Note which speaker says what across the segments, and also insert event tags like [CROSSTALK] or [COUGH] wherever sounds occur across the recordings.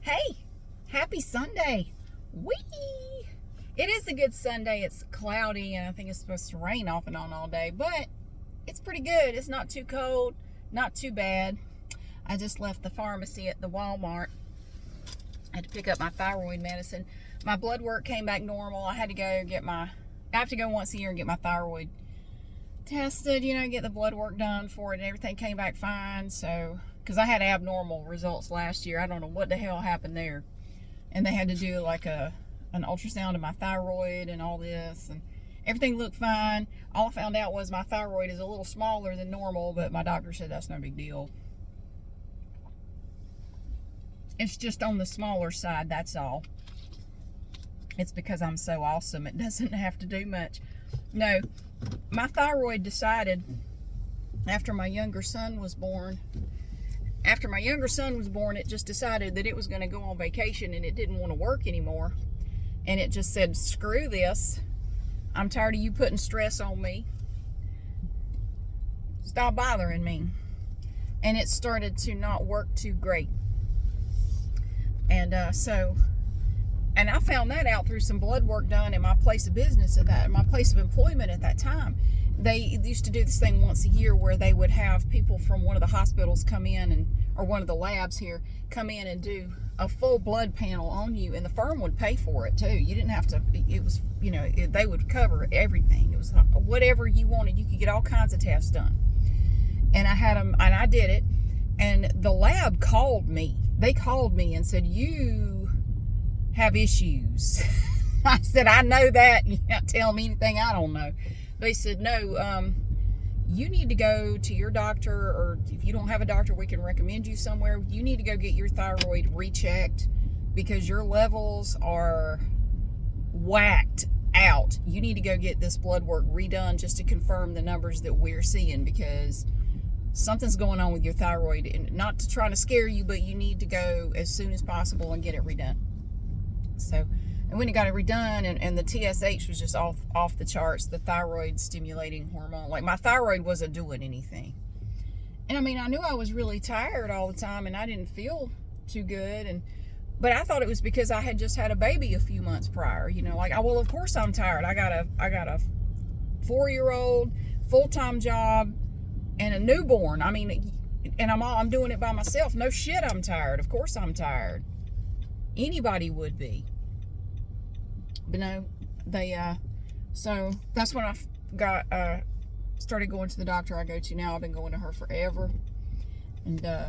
Speaker 1: Hey, happy Sunday. Whee! It is a good Sunday. It's cloudy and I think it's supposed to rain off and on all day, but it's pretty good. It's not too cold, not too bad. I just left the pharmacy at the Walmart. I had to pick up my thyroid medicine. My blood work came back normal. I had to go get my, I have to go once a year and get my thyroid tested, you know, get the blood work done for it and everything came back fine. So because I had abnormal results last year. I don't know what the hell happened there. And they had to do like a an ultrasound of my thyroid and all this and everything looked fine. All I found out was my thyroid is a little smaller than normal, but my doctor said that's no big deal. It's just on the smaller side, that's all. It's because I'm so awesome. It [LAUGHS] doesn't have to do much. No, my thyroid decided after my younger son was born after my younger son was born, it just decided that it was going to go on vacation and it didn't want to work anymore. And it just said, screw this. I'm tired of you putting stress on me. Stop bothering me. And it started to not work too great. And uh, so, and I found that out through some blood work done in my place of business at that, my place of employment at that time they used to do this thing once a year where they would have people from one of the hospitals come in and or one of the labs here come in and do a full blood panel on you and the firm would pay for it too. You didn't have to it was you know it, they would cover everything. It was whatever you wanted you could get all kinds of tests done. And i had them and i did it and the lab called me. They called me and said you have issues. [LAUGHS] I said i know that you can't tell me anything i don't know they said, no, um, you need to go to your doctor, or if you don't have a doctor, we can recommend you somewhere. You need to go get your thyroid rechecked because your levels are whacked out. You need to go get this blood work redone just to confirm the numbers that we're seeing because something's going on with your thyroid. And not to try to scare you, but you need to go as soon as possible and get it redone. So and when it got it redone and, and the TSH was just off off the charts, the thyroid stimulating hormone. Like my thyroid wasn't doing anything. And I mean, I knew I was really tired all the time and I didn't feel too good. And but I thought it was because I had just had a baby a few months prior. You know, like, well, of course I'm tired. I got a I got a four year old full time job and a newborn. I mean, and I'm all, I'm doing it by myself. No shit, I'm tired. Of course I'm tired. Anybody would be but no, they, uh, so that's when I got, uh, started going to the doctor I go to now. I've been going to her forever. And, uh,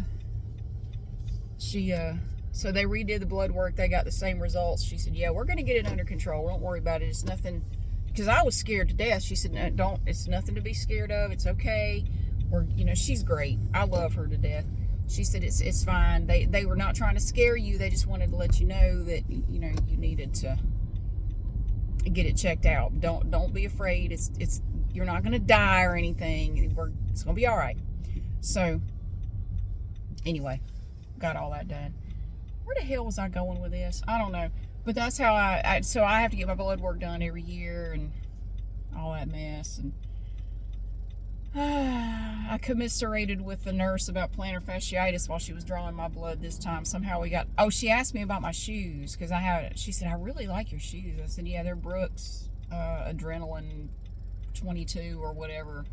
Speaker 1: she, uh, so they redid the blood work. They got the same results. She said, yeah, we're going to get it under control. Don't worry about it. It's nothing, because I was scared to death. She said, no, don't, it's nothing to be scared of. It's okay. Or, you know, she's great. I love her to death. She said, it's, it's fine. They, they were not trying to scare you. They just wanted to let you know that, you know, you needed to, get it checked out. Don't don't be afraid. It's it's you're not gonna die or anything. We're, it's gonna be all right. So anyway, got all that done. Where the hell was I going with this? I don't know. But that's how I, I so I have to get my blood work done every year and all that mess and [SIGHS] I commiserated with the nurse about plantar fasciitis while she was drawing my blood this time. Somehow we got, oh, she asked me about my shoes because I had, she said, I really like your shoes. I said, yeah, they're Brooks uh, Adrenaline 22 or whatever.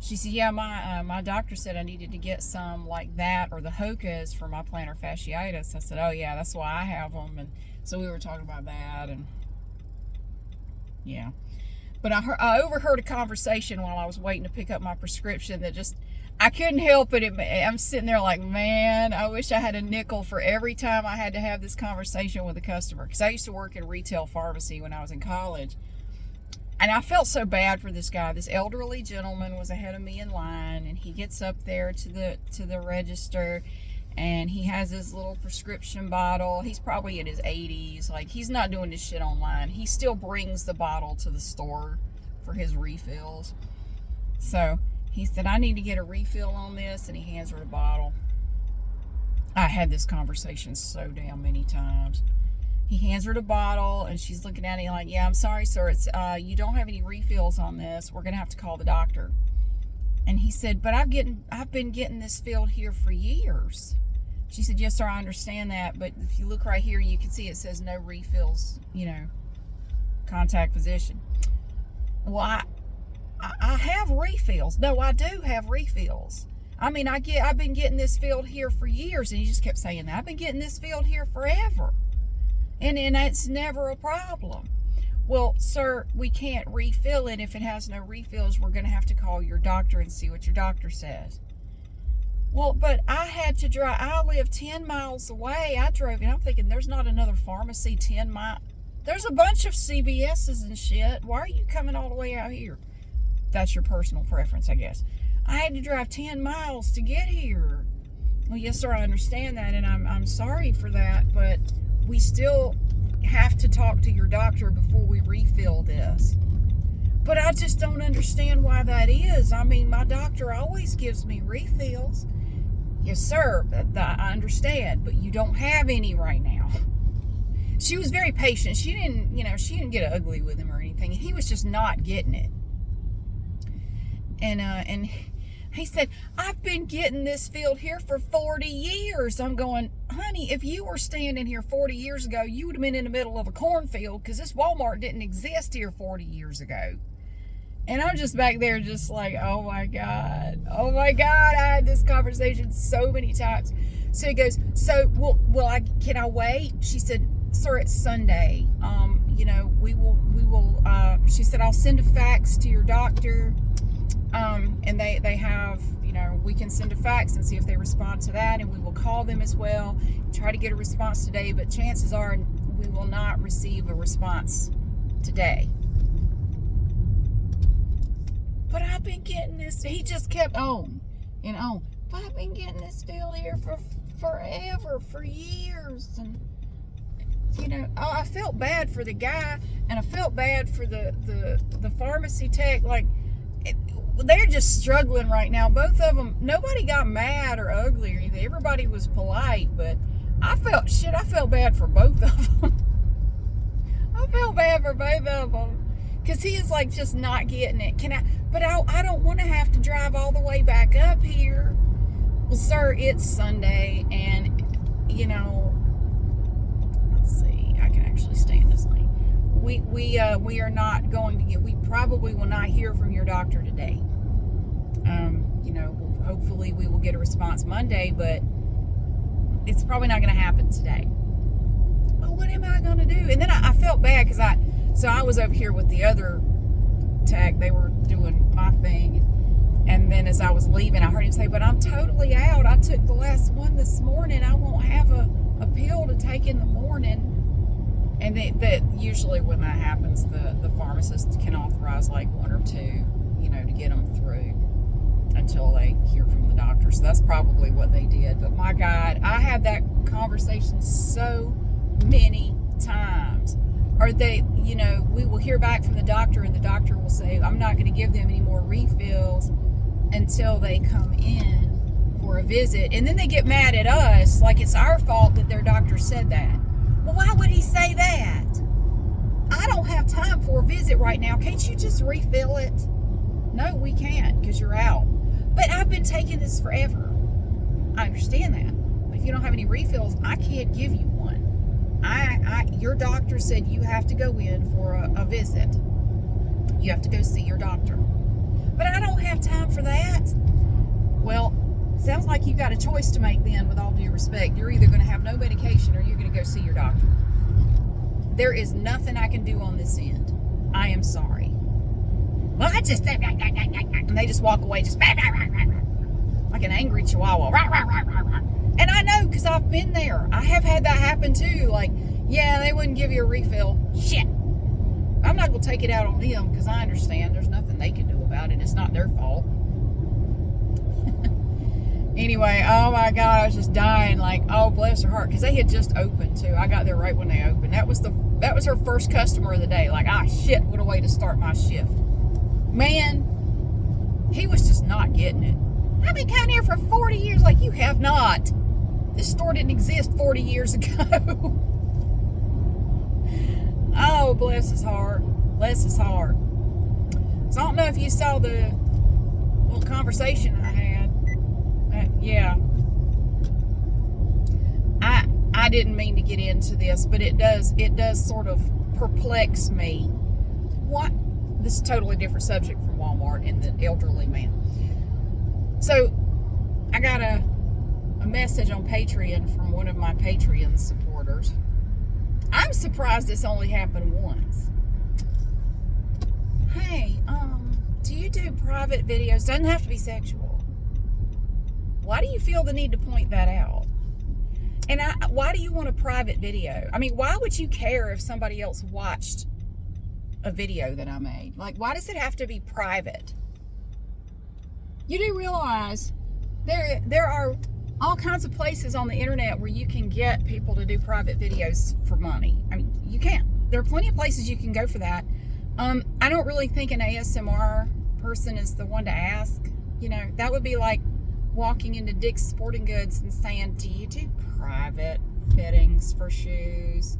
Speaker 1: She said, yeah, my uh, my doctor said I needed to get some like that or the Hoka's for my plantar fasciitis. I said, oh, yeah, that's why I have them. And so we were talking about that and yeah. But I, heard, I overheard a conversation while I was waiting to pick up my prescription that just, I couldn't help it. I'm sitting there like, man, I wish I had a nickel for every time I had to have this conversation with a customer. Because I used to work in retail pharmacy when I was in college. And I felt so bad for this guy. This elderly gentleman was ahead of me in line. And he gets up there to the to the register and he has his little prescription bottle. He's probably in his 80s. Like, he's not doing this shit online. He still brings the bottle to the store for his refills. So, he said, I need to get a refill on this, and he hands her the bottle. I had this conversation so damn many times. He hands her the bottle, and she's looking at it like, yeah, I'm sorry, sir. It's uh, You don't have any refills on this. We're going to have to call the doctor. And he said, but I've, getting, I've been getting this filled here for years. She said, Yes, sir, I understand that. But if you look right here, you can see it says no refills, you know, contact physician. Well, I, I have refills. No, I do have refills. I mean, I get, I've been getting this filled here for years, and he just kept saying that. I've been getting this filled here forever. And, and it's never a problem. Well, sir, we can't refill it. If it has no refills, we're going to have to call your doctor and see what your doctor says. Well, but I had to drive, I live 10 miles away. I drove, and I'm thinking there's not another pharmacy 10 miles. There's a bunch of CVS's and shit. Why are you coming all the way out here? That's your personal preference, I guess. I had to drive 10 miles to get here. Well, yes, sir, I understand that, and I'm, I'm sorry for that, but we still have to talk to your doctor before we refill this. But I just don't understand why that is. I mean, my doctor always gives me refills. Yes, sir, I understand, but you don't have any right now. She was very patient. She didn't, you know, she didn't get ugly with him or anything. He was just not getting it. And, uh, and he said, I've been getting this field here for 40 years. I'm going, honey, if you were standing here 40 years ago, you would have been in the middle of a cornfield because this Walmart didn't exist here 40 years ago. And I'm just back there just like, oh my God, oh my God. I had this conversation so many times. So he goes, so will, will I, can I wait? She said, sir, it's Sunday. Um, you know, we will, we will, uh, she said, I'll send a fax to your doctor um, and they, they have, you know, we can send a fax and see if they respond to that, and we will call them as well, try to get a response today, but chances are we will not receive a response today. But I've been getting this, he just kept on and on. But I've been getting this field here for forever, for years, and you know, I felt bad for the guy, and I felt bad for the the the pharmacy tech. Like, they're just struggling right now. Both of them, nobody got mad or ugly or anything. Everybody was polite, but I felt, shit, I felt bad for both of them. [LAUGHS] I felt bad for both of them. Because he is like just not getting it. Can I, but I, I don't want to have to drive all the way back up here. Well, sir, it's Sunday and, you know, let's see, I can actually stay in this lane we we uh, we are not going to get. We probably will not hear from your doctor today. Um, you know, hopefully we will get a response Monday, but it's probably not going to happen today. Well, what am I going to do? And then I, I felt bad because I, so I was over here with the other tech. They were doing my thing. And then as I was leaving, I heard him say, but I'm totally out. I took the last one this morning. I won't have a, a pill to take in the morning. And they, that usually when that happens, the, the pharmacist can authorize like one or two, you know, to get them through until they hear from the doctor. So that's probably what they did. But my God, I had that conversation so many times. Or they, you know, we will hear back from the doctor and the doctor will say, I'm not going to give them any more refills until they come in for a visit. And then they get mad at us like it's our fault that their doctor said that. Well, why would he say that? I don't have time for a visit right now. Can't you just refill it? No, we can't because you're out. But I've been taking this forever. I understand that. But if you don't have any refills, I can't give you. I, I your doctor said you have to go in for a, a visit. You have to go see your doctor. But I don't have time for that. Well, sounds like you've got a choice to make then with all due respect. You're either going to have no medication or you're going to go see your doctor. There is nothing I can do on this end. I am sorry. Well, I just, and they just walk away just [LAUGHS] like an angry chihuahua. And I know because I've been there. I have had that happen too. Like, yeah, they wouldn't give you a refill. Shit. I'm not going to take it out on them because I understand there's nothing they can do about it. It's not their fault [LAUGHS] anyway, oh my God, I was just dying. Like, oh, bless her heart. Because they had just opened too. I got there right when they opened. That was the that was her first customer of the day. Like, ah, shit, what a way to start my shift. Man, he was just not getting it. I've been coming here for 40 years. Like, you have not. This store didn't exist 40 years ago. [LAUGHS] oh, bless his heart. Bless his heart. So I don't know if you saw the little conversation I had uh, yeah. I didn't mean to get into this, but it does it does sort of perplex me. What this is totally different subject from Walmart and the elderly man. So I got a a message on Patreon from one of my Patreon supporters. I'm surprised this only happened once. Hey, um, do you do private videos? Doesn't have to be sexual. Why do you feel the need to point that out? And I, why do you want a private video? I mean, why would you care if somebody else watched a video that I made? Like, why does it have to be private? You do realize there there are all kinds of places on the internet where you can get people to do private videos for money. I mean, you can't. There are plenty of places you can go for that. Um, I don't really think an ASMR person is the one to ask. You know, that would be like walking into Dick's Sporting Goods and saying, do you do private fittings for shoes?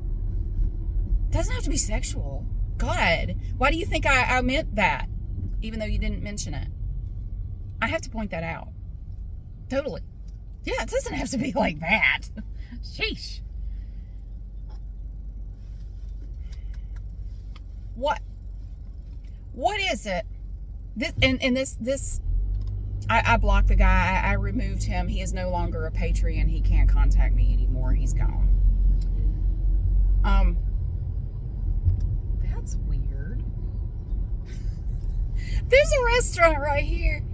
Speaker 1: Doesn't have to be sexual. God, why do you think I, I meant that? Even though you didn't mention it. I have to point that out. Totally. Yeah, it doesn't have to be like that. Sheesh. What? What is it? This and, and this this I, I blocked the guy. I, I removed him. He is no longer a Patreon. He can't contact me anymore. He's gone. Um, that's weird. [LAUGHS] There's a restaurant right here.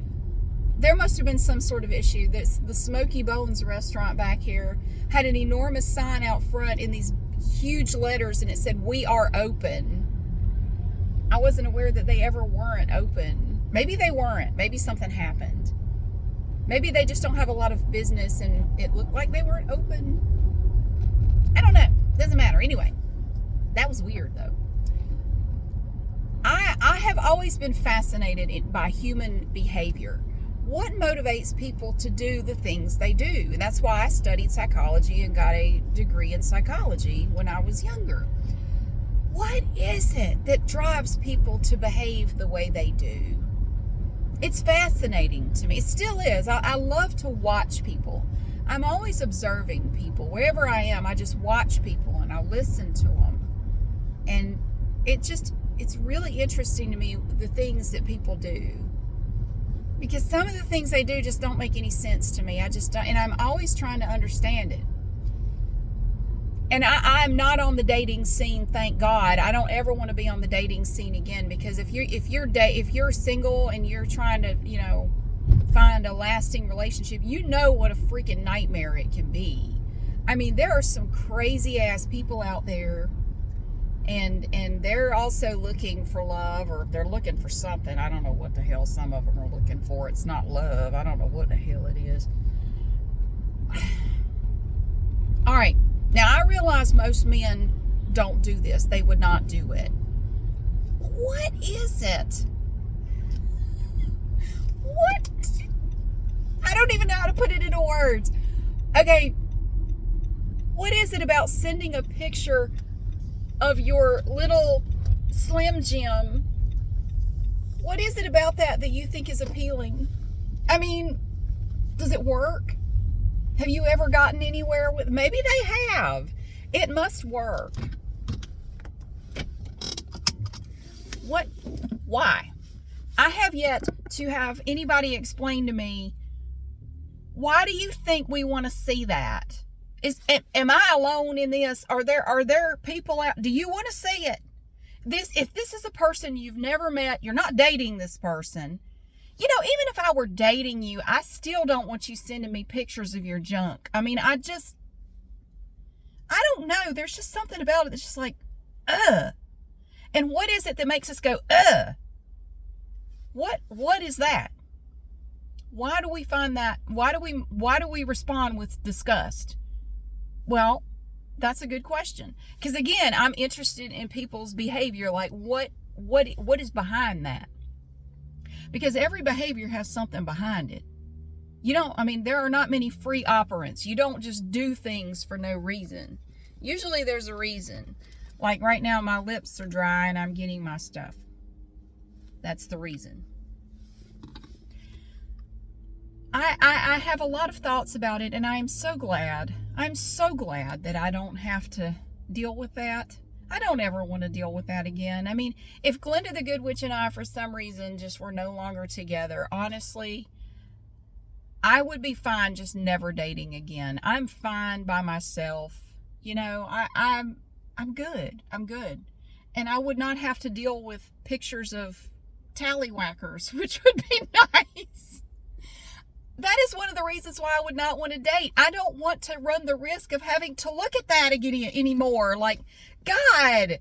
Speaker 1: There must have been some sort of issue. This the Smokey Bones restaurant back here had an enormous sign out front in these huge letters, and it said "We are open." I wasn't aware that they ever weren't open Maybe they weren't. Maybe something happened. Maybe they just don't have a lot of business and it looked like they weren't open. I don't know. Doesn't matter. Anyway, that was weird though. I, I have always been fascinated by human behavior. What motivates people to do the things they do? And that's why I studied psychology and got a degree in psychology when I was younger. What is it that drives people to behave the way they do? it's fascinating to me. It still is. I, I love to watch people. I'm always observing people. Wherever I am, I just watch people and I listen to them. And it just, it's really interesting to me the things that people do. Because some of the things they do just don't make any sense to me. I just don't, and I'm always trying to understand it and I, am not on the dating scene, thank God. I don't ever want to be on the dating scene again because if you're if you're da- if you're single and you're trying to, you know, find a lasting relationship, you know what a freaking nightmare it can be. I mean, there are some crazy ass people out there and and they're also looking for love or they're looking for something. I don't know what the hell some of them are looking for. It's not love. I don't know what the hell it is. [SIGHS] All right. Now, I realize most men don't do this. They would not do it. What is it? What? I don't even know how to put it into words. Okay, what is it about sending a picture of your little Slim Jim? What is it about that that you think is appealing? I mean, does it work? Have you ever gotten anywhere with, maybe they have. It must work. What, why? I have yet to have anybody explain to me, why do you think we want to see that? Is, am I alone in this? Are there, are there people out, do you want to see it? This, if this is a person you've never met, you're not dating this person, you know, even if I were dating you, I still don't want you sending me pictures of your junk. I mean, I just, I don't know. There's just something about it that's just like, uh. And what is it that makes us go, uh? What, what is that? Why do we find that? Why do we, why do we respond with disgust? Well, that's a good question. Because again, I'm interested in people's behavior. Like what, what, what is behind that? because every behavior has something behind it. You don't, I mean, there are not many free operants. You don't just do things for no reason. Usually there's a reason. Like right now, my lips are dry and I'm getting my stuff. That's the reason. I, I, I have a lot of thoughts about it and I am so glad I'm so glad that I don't have to deal with that. I don't ever want to deal with that again. I mean, if Glenda the Good Witch and I, for some reason, just were no longer together, honestly, I would be fine just never dating again. I'm fine by myself. You know, I, I'm I'm good. I'm good. And I would not have to deal with pictures of tallywhackers, [LAUGHS] which would be [LAUGHS] nice. That is one of the reasons why I would not want to date. I don't want to run the risk of having to look at that again anymore. Like, God.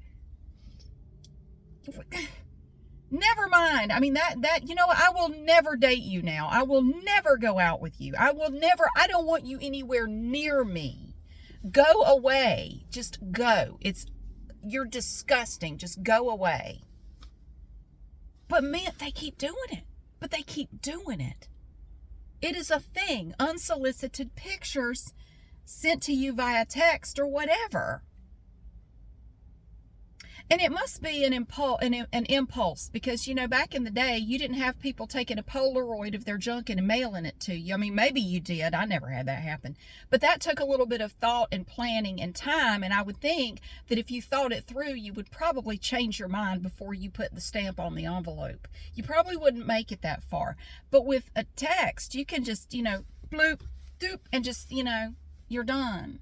Speaker 1: Never mind. I mean that that you know I will never date you now. I will never go out with you. I will never I don't want you anywhere near me. Go away. Just go. It's you're disgusting. Just go away. But man, they keep doing it. But they keep doing it. It is a thing. Unsolicited pictures sent to you via text or whatever. And it must be an impulse, an, an, impulse because, you know, back in the day, you didn't have people taking a Polaroid of their junk and mailing it to you. I mean, maybe you did. I never had that happen. But that took a little bit of thought and planning and time. And I would think that if you thought it through, you would probably change your mind before you put the stamp on the envelope. You probably wouldn't make it that far. But with a text, you can just, you know, bloop, doop, and just, you know, you're done.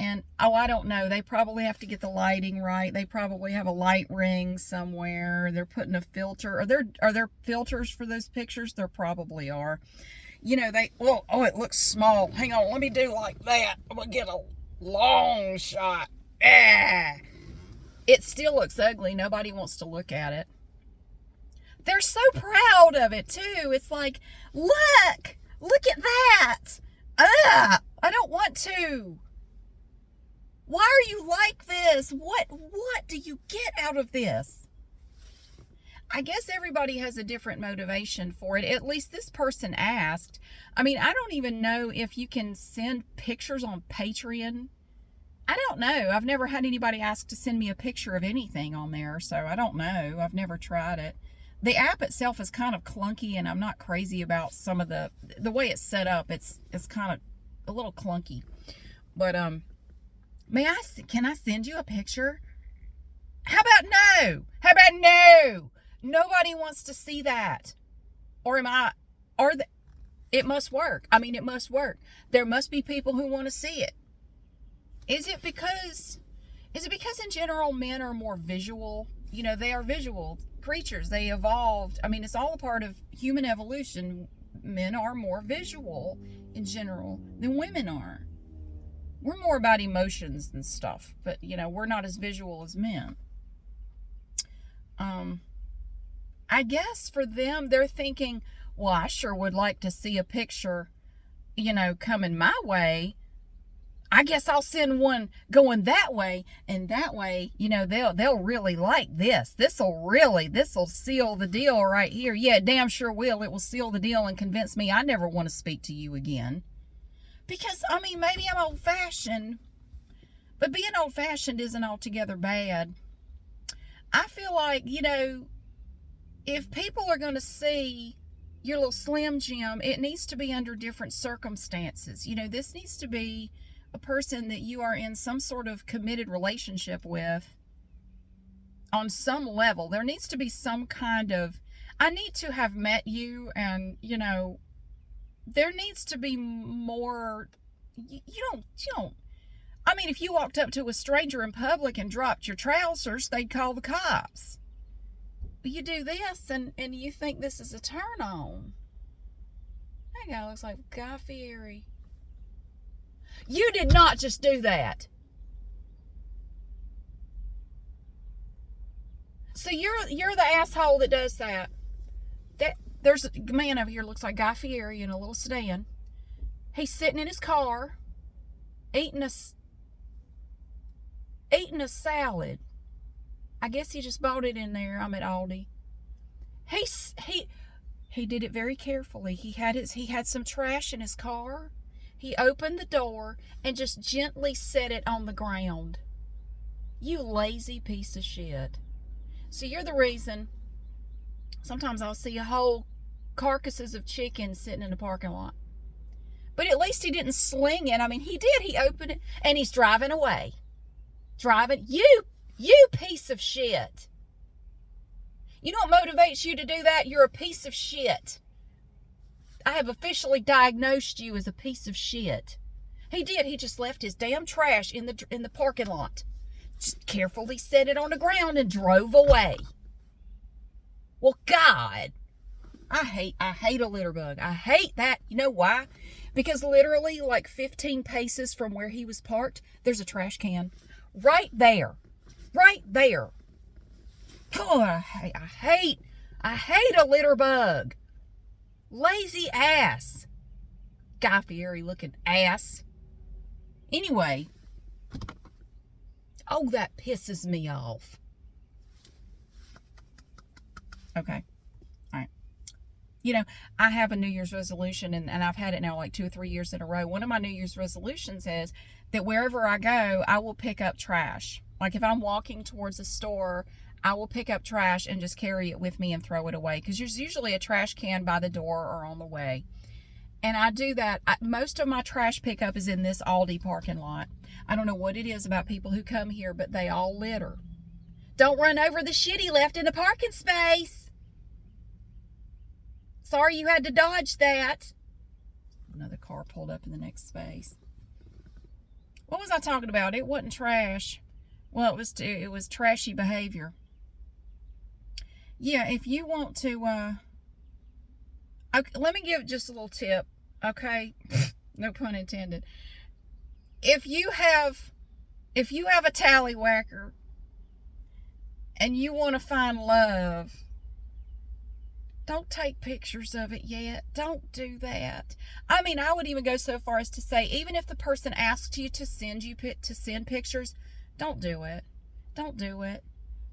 Speaker 1: And, oh, I don't know. They probably have to get the lighting right. They probably have a light ring somewhere. They're putting a filter. Are there, are there filters for those pictures? There probably are. You know, they, oh, oh, it looks small. Hang on, let me do like that. I'm going to get a long shot. Ah. It still looks ugly. Nobody wants to look at it. They're so proud of it, too. It's like, look, look at that. Ah, I don't want to. Why are you like this? What what do you get out of this? I guess everybody has a different motivation for it. At least this person asked. I mean, I don't even know if you can send pictures on Patreon. I don't know. I've never had anybody ask to send me a picture of anything on there, so I don't know. I've never tried it. The app itself is kind of clunky and I'm not crazy about some of the the way it's set up. It's it's kind of a little clunky. But um May I, can I send you a picture? How about no? How about no? Nobody wants to see that. Or am I, or the, it must work. I mean, it must work. There must be people who want to see it. Is it because, is it because in general men are more visual? You know, they are visual creatures. They evolved. I mean, it's all a part of human evolution. Men are more visual in general than women are we're more about emotions and stuff, but you know, we're not as visual as men. Um, I guess for them, they're thinking, well, I sure would like to see a picture, you know, coming my way. I guess I'll send one going that way, and that way, you know, they'll they'll really like this. This'll really, this'll seal the deal right here. Yeah, damn sure will. It will seal the deal and convince me I never want to speak to you again. Because, I mean, maybe I'm old fashioned, but being old fashioned isn't altogether bad. I feel like, you know, if people are going to see your little Slim Jim, it needs to be under different circumstances. You know, this needs to be a person that you are in some sort of committed relationship with on some level. There needs to be some kind of, I need to have met you and, you know, there needs to be more you, you don't you don't I mean if you walked up to a stranger in public and dropped your trousers they'd call the cops. But you do this and and you think this is a turn on. That guy looks like Guy Fieri. You did not just do that. So you're you're the asshole that does that. That there's a man over here looks like Guy Fieri in a little sedan. He's sitting in his car eating a eating a salad. I guess he just bought it in there. I'm at Aldi. He he he did it very carefully. He had his he had some trash in his car. He opened the door and just gently set it on the ground. You lazy piece of shit. So you're the reason sometimes I'll see a whole carcasses of chickens sitting in the parking lot. But at least he didn't sling it. I mean, he did. He opened it and he's driving away. Driving. You, you piece of shit. You know what motivates you to do that? You're a piece of shit. I have officially diagnosed you as a piece of shit. He did. He just left his damn trash in the in the parking lot. Just carefully set it on the ground and drove away. Well, God, I hate I hate a litter bug. I hate that. You know why? Because literally like 15 paces from where he was parked, there's a trash can. Right there. Right there. Oh, I hate I hate I hate a litter bug. Lazy ass. Guy Fieri looking ass. Anyway. Oh, that pisses me off. Okay. You know, I have a New Year's resolution and, and I've had it now like two or three years in a row. One of my New Year's resolutions is that wherever I go, I will pick up trash. Like if I'm walking towards a store, I will pick up trash and just carry it with me and throw it away because there's usually a trash can by the door or on the way. And I do that. I, most of my trash pickup is in this Aldi parking lot. I don't know what it is about people who come here, but they all litter. Don't run over the shitty left in the parking space. Sorry you had to dodge that. Another car pulled up in the next space. What was I talking about? It wasn't trash. Well, it was it was trashy behavior yeah, if you want to, uh, okay, let me give just a little tip, okay? [LAUGHS] no pun intended. If you have, if you have a tallywhacker and you want to find love, don't take pictures of it yet. Don't do that. I mean, I would even go so far as to say, even if the person asks you to send you to send pictures, don't do it. Don't do it.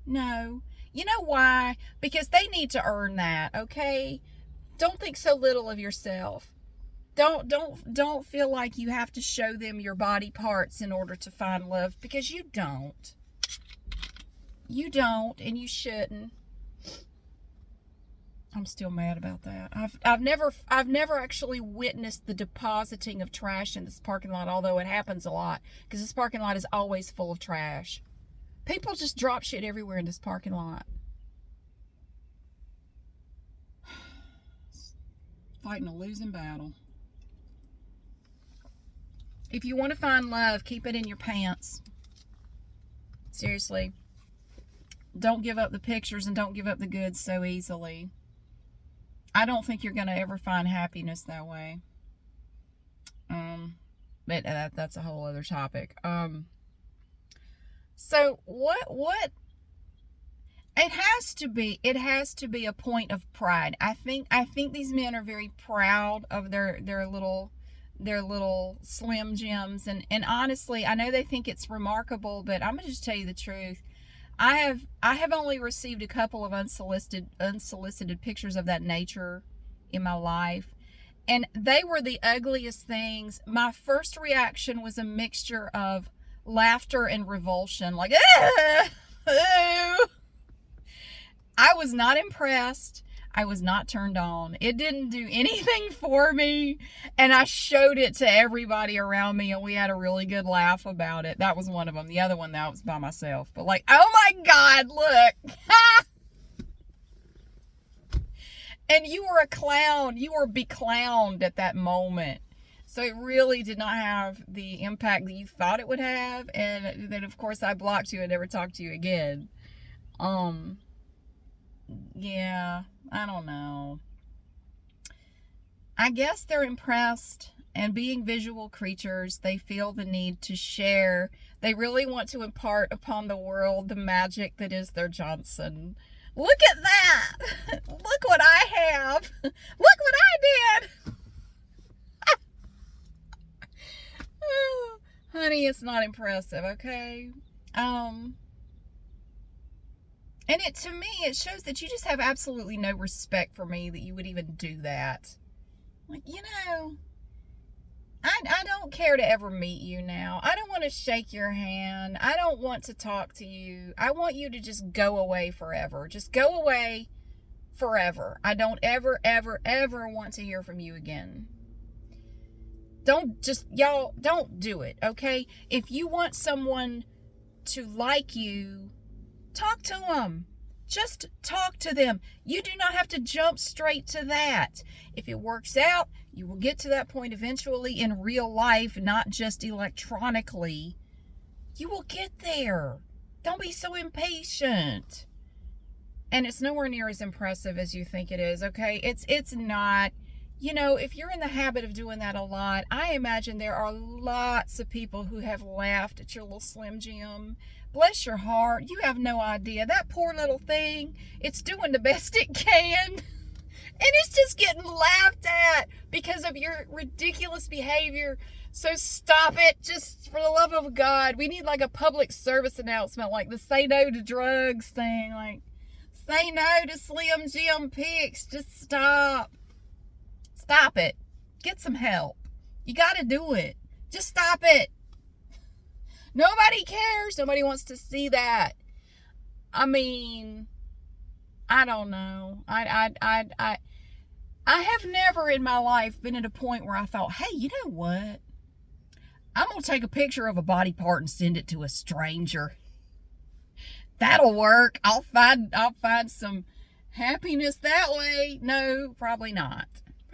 Speaker 1: No. You know why? Because they need to earn that, okay? Don't think so little of yourself. Don't don't don't feel like you have to show them your body parts in order to find love because you don't. You don't and you shouldn't. I'm still mad about that. I've I've never I've never actually witnessed the depositing of trash in this parking lot, although it happens a lot because this parking lot is always full of trash. People just drop shit everywhere in this parking lot. [SIGHS] Fighting a losing battle. If you want to find love, keep it in your pants. Seriously. Don't give up the pictures and don't give up the goods so easily. I don't think you're going to ever find happiness that way. Um, but that, that's a whole other topic. Um, so what what it has to be it has to be a point of pride. I think I think these men are very proud of their their little their little slim jims and and honestly, I know they think it's remarkable, but I'm going to just tell you the truth. I have I have only received a couple of unsolicited unsolicited pictures of that nature in my life and they were the ugliest things. My first reaction was a mixture of laughter and revulsion. Like, [LAUGHS] ah, I was not impressed. I was not turned on. It didn't do [LAUGHS] anything for me. And I showed it to everybody around me and we had a really good laugh about it. That was one of them. The other one, that was by myself. But like, oh my God, look. [LAUGHS] and you were a clown. You were beclowned at that moment. So it really did not have the impact that you thought it would have. And then, of course, I blocked you and never talked to you again. Um, yeah, I don't know. I guess they're impressed and being visual creatures, they feel the need to share. They really want to impart upon the world the magic that is their Johnson. Look at that! [LAUGHS] Look what I have! [LAUGHS] Look what I did! [LAUGHS] honey, it's not impressive, okay? Um, and it to me, it shows that you just have absolutely no respect for me that you would even do that. Like, you know, I, I don't care to ever meet you now. I don't want to shake your hand. I don't want to talk to you. I want you to just go away forever. Just go away forever. I don't ever, ever, ever want to hear from you again. Don't just, y'all, don't do it, okay? If you want someone to like you, talk to them. Just talk to them. You do not have to jump straight to that. If it works out, you will get to that point eventually in real life, not just electronically. You will get there. Don't be so impatient. And it's nowhere near as impressive as you think it is, okay? It's it's not you know, if you're in the habit of doing that a lot, I imagine there are lots of people who have laughed at your little Slim Jim. Bless your heart. You have no idea. That poor little thing, it's doing the [LAUGHS] best it can. And it's just getting laughed at because of your ridiculous behavior. So stop it. Just for the love of God. We need like a public service announcement, like the say no to drugs thing. Like, say no to Slim Jim pics. Just stop. Stop it. Get some help. You got to do it. Just stop it. Nobody cares. Nobody wants to see that. I mean, I don't know. I, I, I, I, I have never in my life been at a point where I thought, hey, you know what? I'm going to take a picture of a body part and send it to a stranger. That'll work. I'll find, I'll find some happiness that way. No, probably not.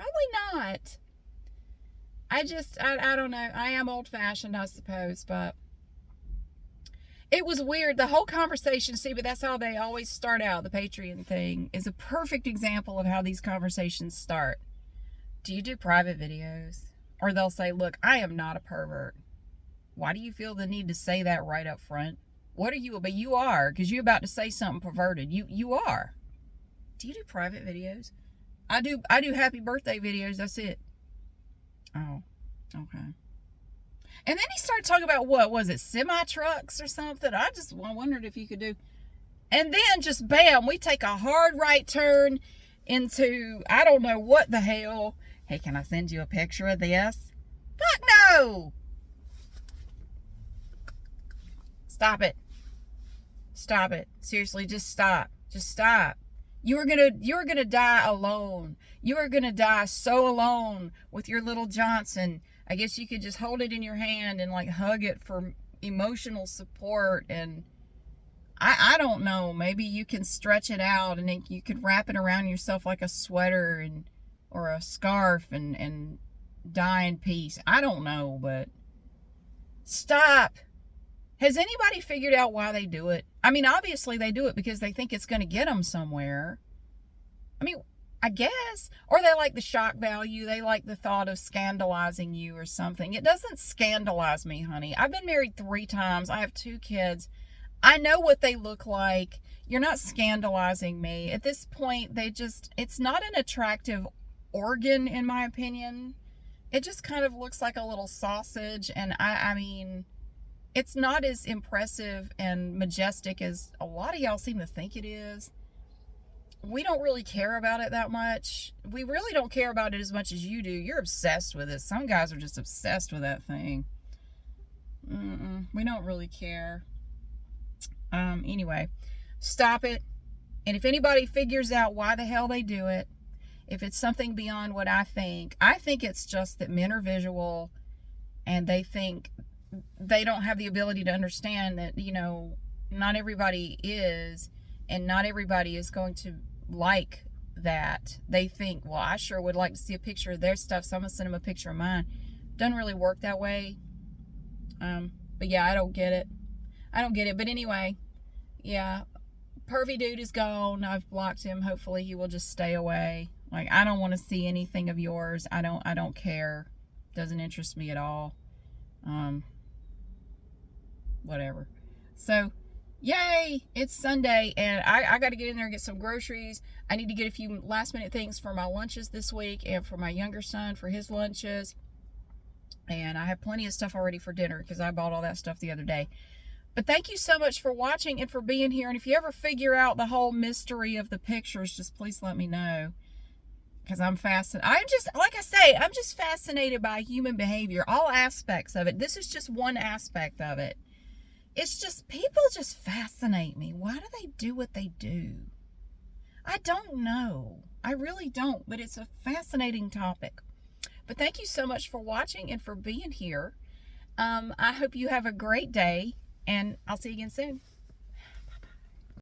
Speaker 1: Probably not. I just, I, I don't know. I am old fashioned, I suppose, but it was weird. The whole conversation, see, but that's how they always start out. The Patreon thing is a perfect example of how these conversations start. Do you do private videos? Or they'll say, look, I am not a pervert. Why do you feel the need to say that right up front? What are you? But you are, because you're about to say something perverted. You you are. Do you do private videos? I do I do happy birthday videos. That's it. Oh, okay. And then he started talking about what was it, semi trucks or something? I just I wondered if you could do. And then just bam, we take a hard right turn into I don't know what the hell. Hey, can I send you a picture of this? Fuck no! Stop it. Stop it. Seriously, just stop. Just stop. You are gonna you're gonna die alone. You are gonna die so alone with your little Johnson. I guess you could just hold it in your hand and like hug it for emotional support and I, I don't know. Maybe you can stretch it out and then you could wrap it around yourself like a sweater and or a scarf and and die in peace. I don't know, but stop. Has anybody figured out why they do it? I mean, obviously they do it because they think it's going to get them somewhere. I mean, I guess. Or they like the shock value. They like the thought of scandalizing you or something. It doesn't scandalize me, honey. I've been married three times. I have two kids. I know what they look like. You're not scandalizing me. At this point, they just, it's not an attractive organ, in my opinion. It just kind of looks like a little sausage. And I, I mean, it's not as impressive and majestic as a lot of y'all seem to think it is. We don't really care about it that much. We really don't care about it as much as you do. You're obsessed with it. Some guys are just obsessed with that thing. Mm -mm, we don't really care. Um, anyway, stop it. And if anybody figures out why the hell they do it, if it's something beyond what I think, I think it's just that men are visual and they think they don't have the ability to understand that, you know, not everybody is, and not everybody is going to like that. They think, well, I sure would like to see a picture of their stuff, so I'm going to send them a picture of mine. Doesn't really work that way. Um, but yeah, I don't get it. I don't get it. But anyway, yeah, pervy dude is gone. I've blocked him. Hopefully he will just stay away. Like, I don't want to see anything of yours. I don't, I don't care. Doesn't interest me at all. Um, whatever. So, yay, it's Sunday, and I, I got to get in there and get some groceries. I need to get a few last minute things for my lunches this week and for my younger son for his lunches. And I have plenty of stuff already for dinner because I bought all that stuff the other day. But thank you so much for watching and for being here. And if you ever figure out the whole mystery of the pictures, just please let me know. Because I'm fascinated. I'm just, like I say, I'm just fascinated by human behavior, all aspects of it. This is just one aspect of it it's just people just fascinate me. Why do they do what they do? I don't know. I really don't, but it's a fascinating topic. But thank you so much for watching and for being here. Um, I hope you have a great day, and I'll see you again soon.